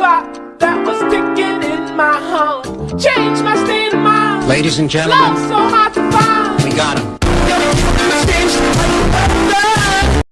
clock that was ticking in my home. Changed my state of mind. Ladies and gentlemen, Love so hard to find. we got him.